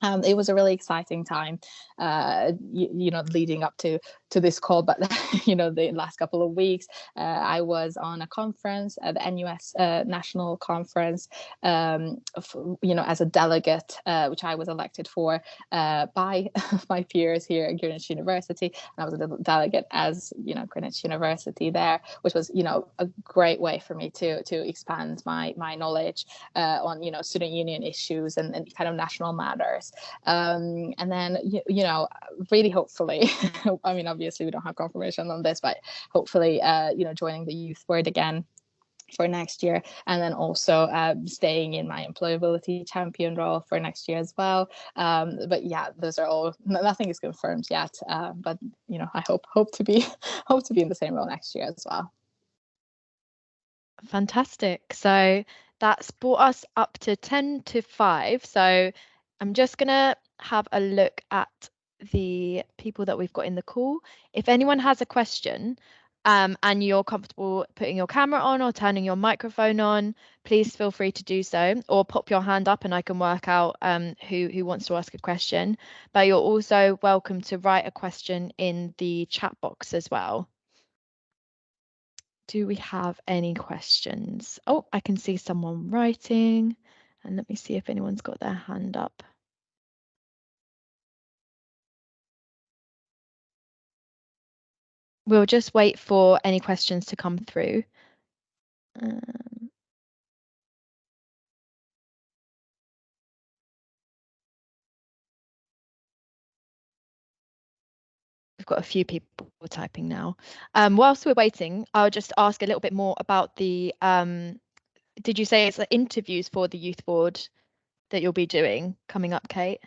Um, it was a really exciting time, uh, you, you, know, leading up to to this call. But [LAUGHS] you know, the last couple of weeks, uh, I was on a conference, at the NUS uh, National Conference, um, you know, as a delegate, uh, which I was elected for uh, by [LAUGHS] my peers here at Greenwich University, and I was a delegate as you know Greenwich University there, which was you know a great way for me to to expand my my knowledge uh, on you know student union issues and, and kind of national matters. Um, and then, you, you, know, really hopefully, [LAUGHS] I mean, obviously we don't have confirmation on this, but hopefully, uh, you know, joining the youth board again for next year and then also um, staying in my employability champion role for next year as well. Um, but yeah those are all nothing is confirmed yet uh, but you know i hope hope to be [LAUGHS] hope to be in the same role next year as well. Fantastic. So that's brought us up to 10 to 5 so I'm just going to have a look at the people that we've got in the call. If anyone has a question um, and you're comfortable putting your camera on or turning your microphone on, please feel free to do so or pop your hand up and I can work out um, who, who wants to ask a question. But you're also welcome to write a question in the chat box as well. Do we have any questions? Oh, I can see someone writing. And let me see if anyone's got their hand up. We'll just wait for any questions to come through. Um, we've got a few people typing now. Um, whilst we're waiting, I'll just ask a little bit more about the, um, did you say it's the interviews for the youth board that you'll be doing coming up, Kate?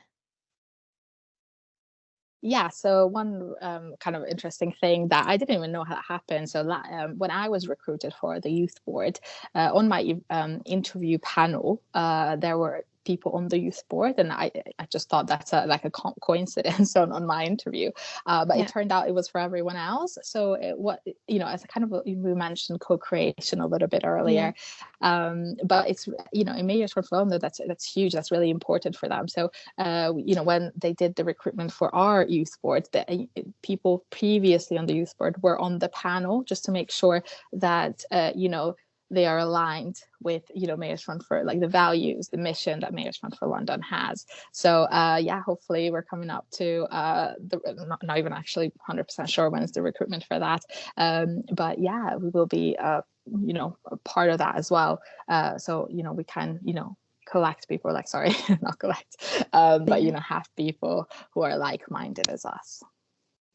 Yeah, so one um, kind of interesting thing that I didn't even know how that happened. So um, when I was recruited for the youth board, uh, on my um, interview panel, uh, there were people on the youth board and i i just thought that's a, like a coincidence [LAUGHS] on, on my interview uh, but yeah. it turned out it was for everyone else so it, what you know as a kind of a, we mentioned co-creation a little bit earlier yeah. um, but it's you know in Mayor's portfolio that's that's huge that's really important for them so uh, you know when they did the recruitment for our youth board the uh, people previously on the youth board were on the panel just to make sure that uh, you know they are aligned with you know Mayor's Fund for like the values, the mission that Mayor's Fund for London has. So uh, yeah, hopefully we're coming up to uh, the not, not even actually 100% sure when is the recruitment for that. Um, but yeah, we will be uh, you know a part of that as well. Uh, so you know we can you know collect people like sorry [LAUGHS] not collect um, but you know have people who are like-minded as us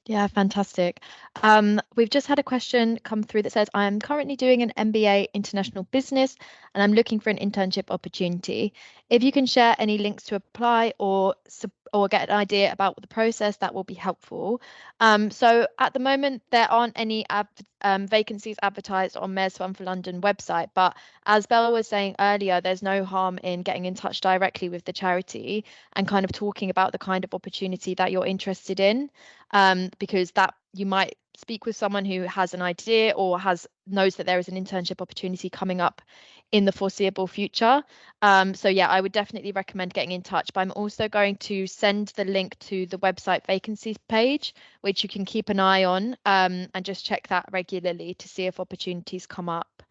Yeah, fantastic. Um, we've just had a question come through that says, I am currently doing an MBA International Business and I'm looking for an internship opportunity. If you can share any links to apply or or get an idea about the process, that will be helpful. Um, so at the moment, there aren't any um, vacancies advertised on Mayor's Fund for London website, but as Bella was saying earlier, there's no harm in getting in touch directly with the charity and kind of talking about the kind of opportunity that you're interested in, um, because that you might speak with someone who has an idea or has knows that there is an internship opportunity coming up in the foreseeable future. Um, so yeah, I would definitely recommend getting in touch. But I'm also going to send the link to the website vacancies page, which you can keep an eye on um, and just check that regularly to see if opportunities come up.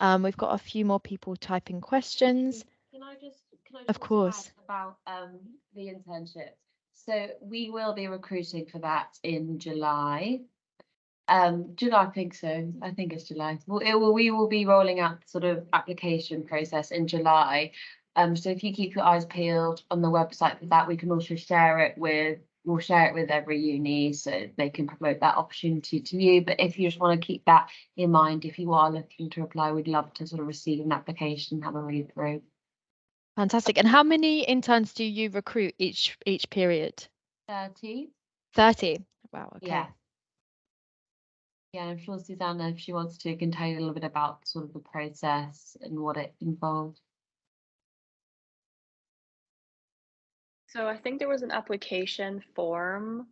Um, we've got a few more people typing questions. Can I just, can I of course about um, the internship? So we will be recruiting for that in July. Um, July, I think so. I think it's July. Well, it will, we will be rolling out sort of application process in July. Um, so if you keep your eyes peeled on the website for that, we can also share it with we'll share it with every uni so they can promote that opportunity to you. But if you just want to keep that in mind, if you are looking to apply, we'd love to sort of receive an application, have a read through. Fantastic. And how many interns do you recruit each each period? 30. 30. Wow. Okay. Yeah. Yeah, I'm sure Susanna, if she wants to, can tell you a little bit about sort of the process and what it involved. So I think there was an application form.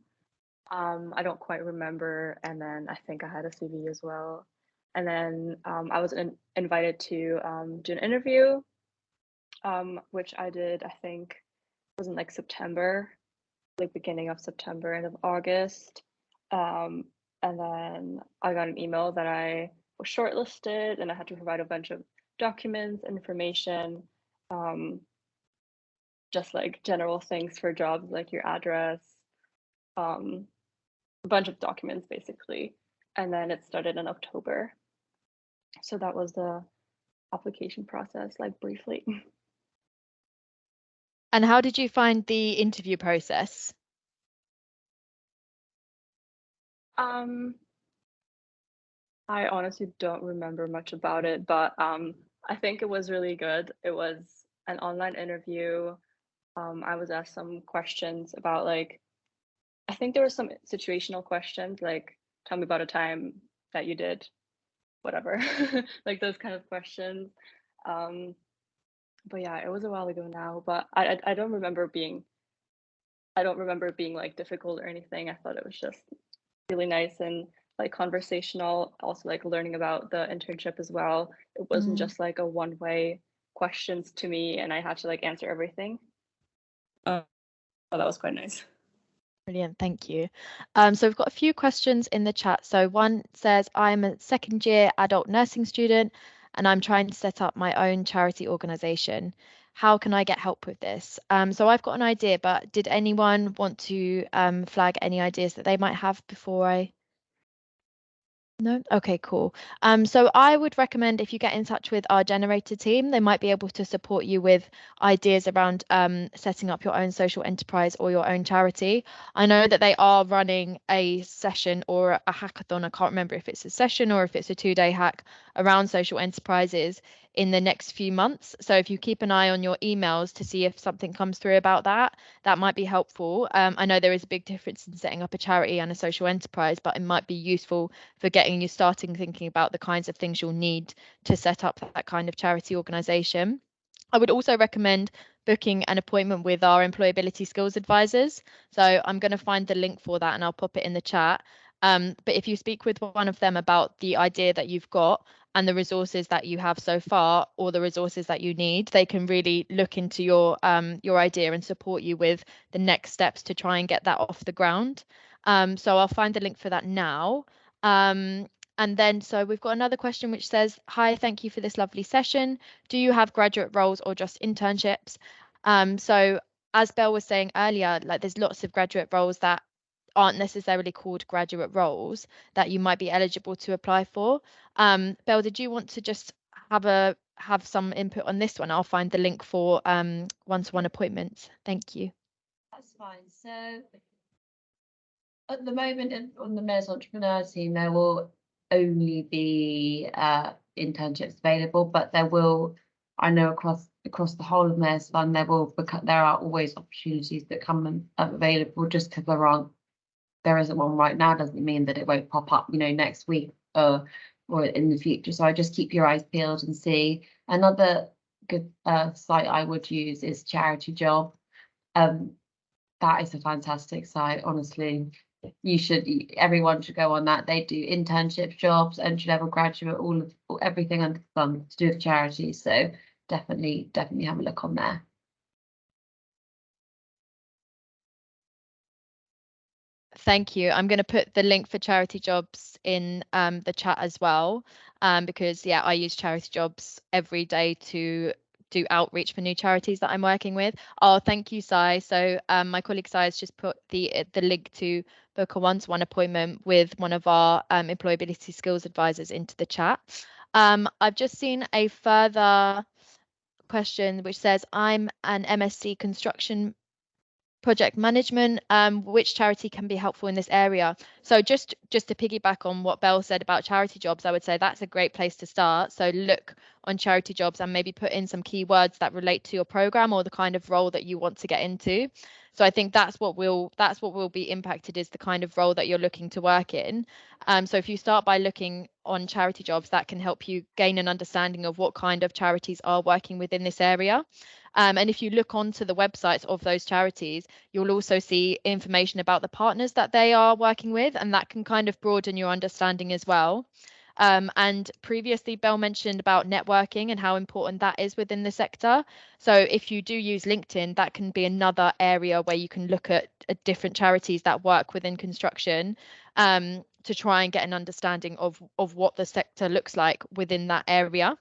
Um, I don't quite remember. And then I think I had a CV as well. And then um, I was in, invited to um, do an interview, um, which I did, I think, was in like September, like beginning of September, end of August. Um, and then I got an email that I was shortlisted and I had to provide a bunch of documents, information, um, just like general things for jobs like your address, um, a bunch of documents basically. And then it started in October. So that was the application process, like briefly. [LAUGHS] And how did you find the interview process? Um, I honestly don't remember much about it, but um, I think it was really good. It was an online interview. Um, I was asked some questions about like, I think there were some situational questions like, tell me about a time that you did whatever, [LAUGHS] like those kind of questions. Um, but yeah, it was a while ago now, but I, I I don't remember being I don't remember being like difficult or anything. I thought it was just really nice and like conversational also like learning about the internship as well it wasn't mm. just like a one way questions to me and i had to like answer everything uh, oh that was quite nice Brilliant, thank you. Um, so we've got a few questions in the chat. So one says, I'm a second year adult nursing student and I'm trying to set up my own charity organisation how can I get help with this? Um, so I've got an idea, but did anyone want to um, flag any ideas that they might have before I no? Okay, cool. Um, so I would recommend if you get in touch with our generator team, they might be able to support you with ideas around um, setting up your own social enterprise or your own charity. I know that they are running a session or a hackathon. I can't remember if it's a session or if it's a two day hack around social enterprises in the next few months. So if you keep an eye on your emails to see if something comes through about that, that might be helpful. Um, I know there is a big difference in setting up a charity and a social enterprise, but it might be useful for getting you starting thinking about the kinds of things you'll need to set up that kind of charity organisation. I would also recommend booking an appointment with our employability skills advisors. So I'm going to find the link for that and I'll pop it in the chat. Um, but if you speak with one of them about the idea that you've got and the resources that you have so far or the resources that you need they can really look into your um, your idea and support you with the next steps to try and get that off the ground. Um, so i'll find the link for that now. Um, and then so we've got another question which says hi thank you for this lovely session. Do you have graduate roles or just internships? Um, so as Belle was saying earlier, like there's lots of graduate roles that aren't necessarily called graduate roles that you might be eligible to apply for. Um, Belle, did you want to just have a have some input on this one? I'll find the link for um, one-to-one appointments. Thank you. That's fine. So At the moment, on the Mayor's Entrepreneur team, there will only be uh, internships available, but there will, I know across across the whole of Mayor's Fund, there will there are always opportunities that come available. Just because there aren't, there isn't one right now, doesn't mean that it won't pop up, you know, next week or or in the future. So I just keep your eyes peeled and see. Another good uh, site I would use is Charity Job. Um, that is a fantastic site, honestly you should everyone should go on that they do internship jobs entry level graduate all of everything under the sun to do with charities so definitely definitely have a look on there Thank you. I'm going to put the link for charity jobs in um, the chat as well, um, because yeah, I use charity jobs every day to do outreach for new charities that I'm working with. Oh, thank you, Sai. So um, my colleague Sai has just put the the link to book a one-to-one appointment with one of our um, employability skills advisors into the chat. Um, I've just seen a further question which says, I'm an MSc construction project management, um, which charity can be helpful in this area? So just just to piggyback on what Belle said about charity jobs, I would say that's a great place to start. So look on charity jobs and maybe put in some keywords that relate to your program or the kind of role that you want to get into. So I think that's what will that's what will be impacted is the kind of role that you're looking to work in. Um, so if you start by looking on charity jobs, that can help you gain an understanding of what kind of charities are working within this area. Um, and if you look onto the websites of those charities, you'll also see information about the partners that they are working with, and that can kind of broaden your understanding as well. Um, and previously, Belle mentioned about networking and how important that is within the sector. So if you do use LinkedIn, that can be another area where you can look at, different charities that work within construction um, to try and get an understanding of, of what the sector looks like within that area.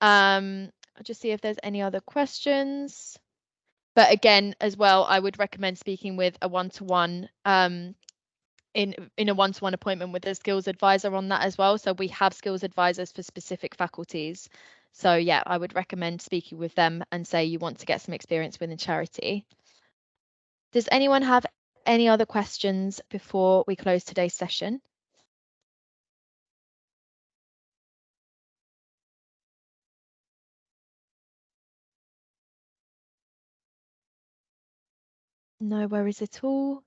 Um, I'll just see if there's any other questions. But again, as well, I would recommend speaking with a one-to-one um, in in a one-to-one appointment with a skills advisor on that as well. So we have skills advisors for specific faculties. So yeah, I would recommend speaking with them and say you want to get some experience within charity. Does anyone have any other questions before we close today's session? No worries at all.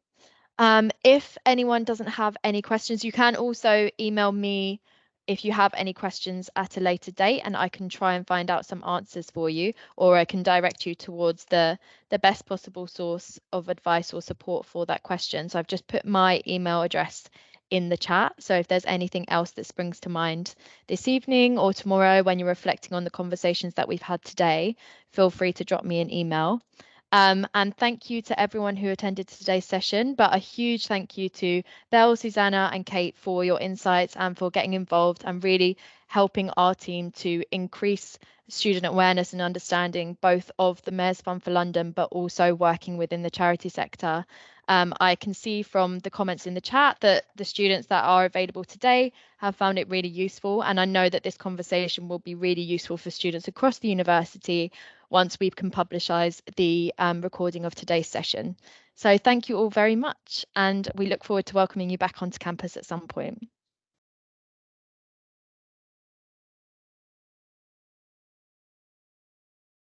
Um, if anyone doesn't have any questions, you can also email me if you have any questions at a later date and I can try and find out some answers for you or I can direct you towards the the best possible source of advice or support for that question. So I've just put my email address in the chat. So if there's anything else that springs to mind this evening or tomorrow when you're reflecting on the conversations that we've had today, feel free to drop me an email. Um, and thank you to everyone who attended today's session, but a huge thank you to Belle, Susanna and Kate for your insights and for getting involved. And really helping our team to increase student awareness and understanding both of the Mayor's Fund for London, but also working within the charity sector. Um, I can see from the comments in the chat that the students that are available today have found it really useful. And I know that this conversation will be really useful for students across the university once we can publicize the um, recording of today's session. So thank you all very much. And we look forward to welcoming you back onto campus at some point.